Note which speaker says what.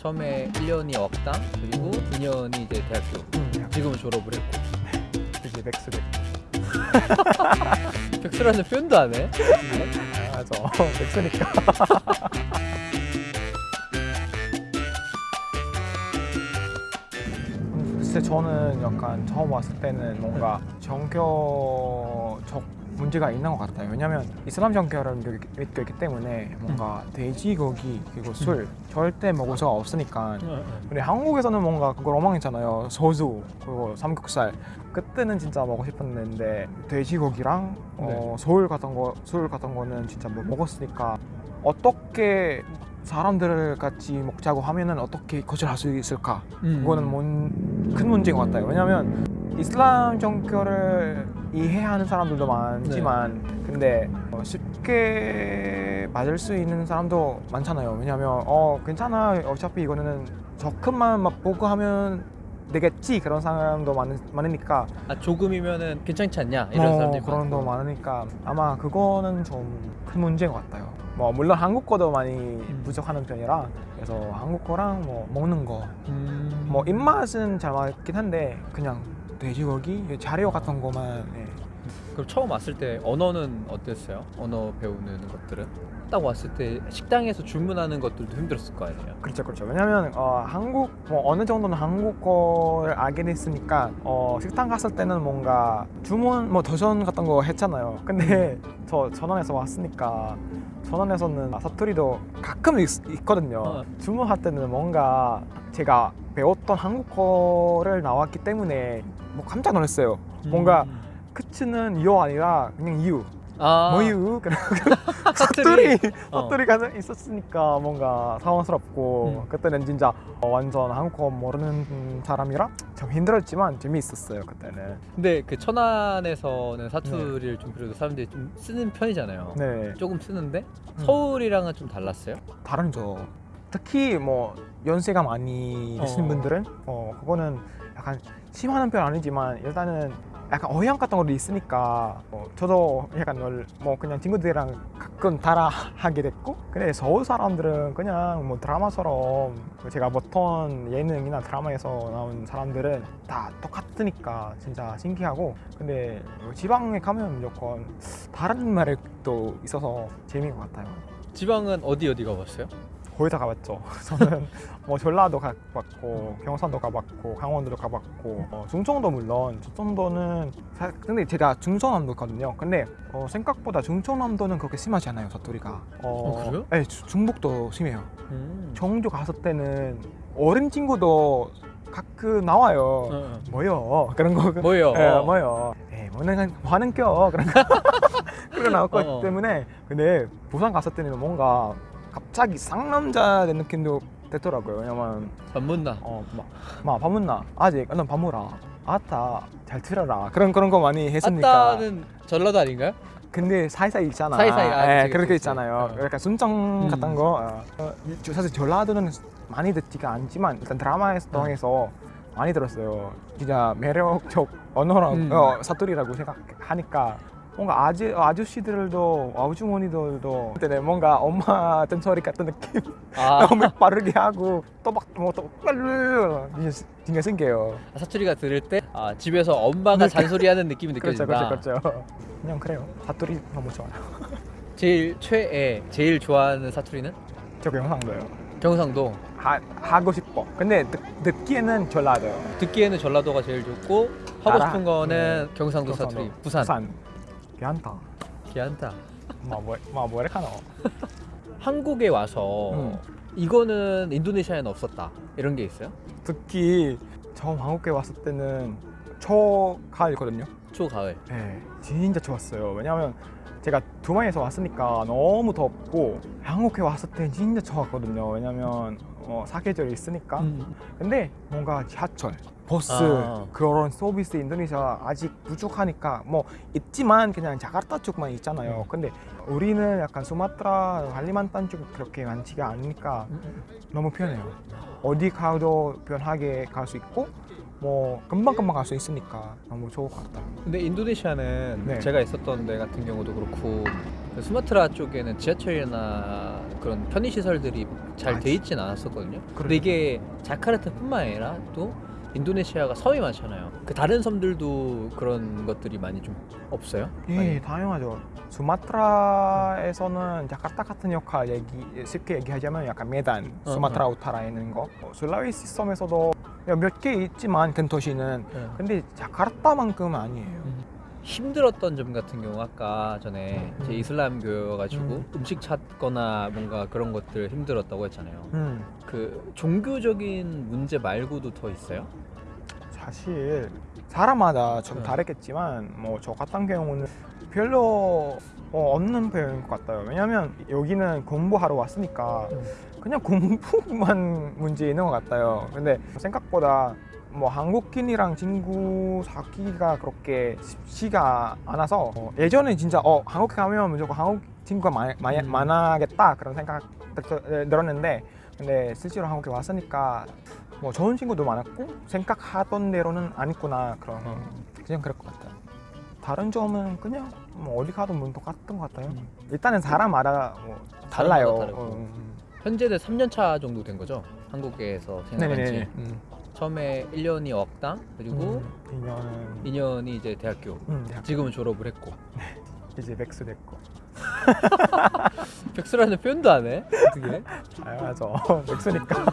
Speaker 1: 처음에 1년이 어학당 그리고 2년이 이제 대학교
Speaker 2: 음,
Speaker 1: 지금은 졸업을 했고.
Speaker 2: 이제 백수 됐
Speaker 1: 백수라는 표현도 안 해?
Speaker 2: 아, 저 백수니까. 음, 글쎄 저는 약간 처음 왔을 때는 뭔가 정교적 문제가 있는 것 같아요. 왜냐하면 이슬람 정교를 믿- 믿고 있기 때문에 뭔가 돼지고기 그리고 술 절대 먹을 수가 없으니까 근데 한국에서는 뭔가 그걸 엉망했잖아요. 소주 그리고 삼겹살 그때는 진짜 먹고 싶었는데 돼지고기랑 어, 소울 같은 거, 술 같은 거는 진짜 못 먹었으니까 어떻게 사람들을 같이 먹자고 하면은 어떻게 거절할 수 있을까?
Speaker 1: 음.
Speaker 2: 그거는 뭔, 큰 문제인 것 같아요. 왜냐하면 이슬람 정교를 이해하는 사람들도 많지만 근데 어, 쉽게 맞을 수 있는 사람도 많잖아요. 왜냐하면 어 괜찮아 어차피 이거는 저 큰만 맛보고 하면 되겠지 그런 사람도 많, 많으니까
Speaker 1: 아 조금이면은 괜찮지 않냐 이런
Speaker 2: 어,
Speaker 1: 사람들이
Speaker 2: 그런 도
Speaker 1: 많고.
Speaker 2: 많으니까 아마 그거는 좀 큰 문제인 것 같아요. 뭐 물론 한국어도 많이 부족하는 편이라 그래서 한국어랑 뭐 먹는 거
Speaker 1: 음.
Speaker 2: 뭐 입맛은 잘 맞긴 한데 그냥 돼지고기, 자료 같은 거만 예.
Speaker 1: 그럼 처음 왔을 때 언어는 어땠어요? 언어 배우는 것들은? 딱 왔을 때 식당에서 주문하는 것들도 힘들었을 거 아니에요?
Speaker 2: 그렇죠, 그렇죠. 왜냐하면 어, 한국 뭐 어느 정도는 한국어를 알게 됐으니까 어, 식당 갔을 때는 뭔가 주문 뭐 도전 같은 거 했잖아요. 근데 저 전원에서 왔으니까 전원에서는 사투리도 가끔 있, 있거든요.
Speaker 1: 어.
Speaker 2: 주문할 때는 뭔가 제가 배웠던 한국어를 나왔기 때문에 뭐 깜짝 놀랐어요. 뭔가
Speaker 1: 음.
Speaker 2: 크츠는 요 아니라 그냥 유,
Speaker 1: 아,
Speaker 2: 뭐유 그런
Speaker 1: 사투리.
Speaker 2: 사투리
Speaker 1: 어.
Speaker 2: 사투리가 있었으니까 뭔가 당황스럽고
Speaker 1: 음.
Speaker 2: 그때는 진짜 어, 완전 한국어 모르는 사람이라 좀 힘들었지만 재미있었어요 그때는
Speaker 1: 근데 그 천안에서는 사투리를 좀 그래도 사람들이 좀 쓰는 편이잖아요.
Speaker 2: 네
Speaker 1: 조금 쓰는데
Speaker 2: 음.
Speaker 1: 서울이랑은 좀 달랐어요?
Speaker 2: 다른죠 특히 뭐 연세가 많이 드신
Speaker 1: 어.
Speaker 2: 분들은 어 그거는 약간 심하는 편 아니지만 일단은 약간 어향 같은 것도 있으니까 어, 저도 약간 널, 뭐 그냥 친구들이랑 가끔 따라 하게 됐고 근데 서울 사람들은 그냥 뭐 드라마처럼 제가 보던 예능이나 드라마에서 나온 사람들은 다 똑같으니까 진짜 신기하고 근데 지방에 가면 무조건 다른 말이 또 있어서 재미인 것 같아요
Speaker 1: 지방은 어디 어디 가봤어요?
Speaker 2: 거의 다 가봤죠. 저는 뭐 전라도 가봤고 경상도 가봤고 강원도도 가봤고 어, 중청도 물론 중청도는 사- 근데 제가 중청남도거든요. 근데 어, 생각보다 중청남도는 그렇게 심하지 않아요 사투리가.
Speaker 1: 어, 그래요?
Speaker 2: 네, 주- 중북도 심해요.
Speaker 1: 음.
Speaker 2: 청주 갔을 때는 어린 친구도 가끔 나와요.
Speaker 1: 어, 어.
Speaker 2: 뭐요? 그런 거.
Speaker 1: 뭐요?
Speaker 2: 예,
Speaker 1: 어.
Speaker 2: 뭐요? 예, 뭐는 하는 겨 그런 거. 그런
Speaker 1: 어, 어.
Speaker 2: 때문에 근데 부산 갔을 때는 뭔가 갑자기 쌍남자 된 느낌도 됐더라고요. 왜냐면
Speaker 1: 반문나.
Speaker 2: 어막막 밥문나 아직 넌 밥무라 아따 잘 들어라 그런 그런 거 많이 했으니까.
Speaker 1: 아따는 전라도 아닌가요?
Speaker 2: 근데 사이사이 있잖아.
Speaker 1: 사이사이, 아,
Speaker 2: 예,
Speaker 1: 그치,
Speaker 2: 그렇게
Speaker 1: 그치.
Speaker 2: 있잖아요.
Speaker 1: 어.
Speaker 2: 그러니까 순정
Speaker 1: 음.
Speaker 2: 같은 거. 어. 어, 저- 사실 전라도는 많이 듣지가 않지만 일단 드라마에서
Speaker 1: 어.
Speaker 2: 통해서 많이 들었어요. 진짜 매력적 언어라고
Speaker 1: 음.
Speaker 2: 어, 사투리라고 생각하니까 뭔가 아저 아저씨들도 아주머니들도 그때 뭔가 엄마 뜬소리 같은 느낌
Speaker 1: 아
Speaker 2: 너무 빠르게 하고 또막뭐또 빨르 진짜 진짜 신기해요.
Speaker 1: 사투리가 들을 때 아, 집에서 엄마가
Speaker 2: 네.
Speaker 1: 잔소리하는 느낌이
Speaker 2: 그렇죠,
Speaker 1: 느껴진다.
Speaker 2: 그렇죠, 그렇죠. 그냥 그래요. 사투리 너무 좋아요.
Speaker 1: 제일 최애, 제일 좋아하는 사투리는
Speaker 2: 저 경상도요.
Speaker 1: 경상도.
Speaker 2: 하, 하고 싶어. 근데 듣, 듣기에는 전라도요.
Speaker 1: 듣기에는 전라도가 제일 좋고 하고 싶은 거는
Speaker 2: 네.
Speaker 1: 경상도
Speaker 2: 경상도.
Speaker 1: 사투리. 부산.
Speaker 2: 부산. 괜찮다.
Speaker 1: 괜찮다.
Speaker 2: 뭐, 뭐, 뭐래 하노?
Speaker 1: 한국에 와서
Speaker 2: 음.
Speaker 1: 이거는 인도네시아에는 없었다. 이런 게 있어요?
Speaker 2: 특히 처음 한국에 왔을 때는 초가을이거든요.
Speaker 1: 초가을.
Speaker 2: 네, 진짜 좋았어요. 왜냐하면 제가 두바이에서 왔으니까 너무 덥고 한국에 왔을 때 진짜 좋았거든요. 왜냐하면 어, 사계절이 있으니까.
Speaker 1: 음.
Speaker 2: 근데 뭔가 지하철, 버스
Speaker 1: 아.
Speaker 2: 그런 서비스 인도네시아 아직 부족하니까 뭐 있지만 그냥 자카르타 쪽만 있잖아요.
Speaker 1: 음.
Speaker 2: 근데 우리는 약간 수마트라, 할리만탄 쪽 그렇게 많지가 않으니까 너무 편해요. 어디 가도 편하게 갈 수 있고 뭐 금방 금방 갈 수 있으니까 너무 좋을 것 같아요.
Speaker 1: 근데 인도네시아는
Speaker 2: 네.
Speaker 1: 제가 있었던 데 같은 경우도 그렇고 그 수마트라 쪽에는 지하철이나 그런 편의 시설들이 잘
Speaker 2: 아,
Speaker 1: 돼 있진 않았었거든요. 근데
Speaker 2: 그래요?
Speaker 1: 이게 자카르타뿐만 아니라 또 인도네시아가 섬이 많잖아요. 그 다른 섬들도 그런 것들이 많이 좀 없어요?
Speaker 2: 예,
Speaker 1: 많이?
Speaker 2: 당연하죠. 수마트라에서는 자카르타 같은 역할 얘기 쉽게 얘기하자면 약간 메단,
Speaker 1: 어,
Speaker 2: 수마트라
Speaker 1: 어.
Speaker 2: 우타라에 있는 거. 어, 술라웨시 섬에서도 몇 개 있지만 큰 도시는
Speaker 1: 네.
Speaker 2: 근데 자카르타만큼은 아니에요.
Speaker 1: 음. 힘들었던 점 같은 경우 아까 전에 제
Speaker 2: 음.
Speaker 1: 이슬람교여 가지고
Speaker 2: 음.
Speaker 1: 음. 식 찾거나 뭔가 그런 것들 힘들었다고 했잖아요.
Speaker 2: 음,
Speaker 1: 그 종교적인 문제 말고도 더 있어요?
Speaker 2: 사실 사람마다 좀
Speaker 1: 네.
Speaker 2: 다르겠지만 뭐 저 같은 경우는 별로 어, 없는 배우인 것 같아요. 왜냐면 여기는 공부하러 왔으니까
Speaker 1: 음.
Speaker 2: 그냥 공부만 문제 있는 것 같아요. 근데 생각보다 뭐 한국인이랑 친구 사귀기가 그렇게 쉽지가 않아서 어, 예전에 진짜 어 한국 가면 무조건 한국 친구가 많, 많,
Speaker 1: 음.
Speaker 2: 많아겠다 그런 생각 들- 들었는데 근데 실제로 한국에 왔으니까 뭐 좋은 친구도 많았고 생각하던 대로는 아니구나 그런
Speaker 1: 어.
Speaker 2: 그냥 그럴 것 같아요. 다른 점은 그냥 뭐 어디 가도 뭐 똑같은 것 같아요.
Speaker 1: 음.
Speaker 2: 일단은 사람마다 뭐 달라요.
Speaker 1: 다르고.
Speaker 2: 어, 음.
Speaker 1: 현재는 3년 차 정도 된 거죠? 한국에서 생활한 지. 처음에 1년이 억당 그리고
Speaker 2: 음, 2년은
Speaker 1: 2년이 이제 대학교.
Speaker 2: 음, 대학
Speaker 1: 지금은 졸업을 했고.
Speaker 2: 이제 백수 됐고.
Speaker 1: 백수라는 표현도 안 해? 어떻게?
Speaker 2: 아 맞아. 백수니까.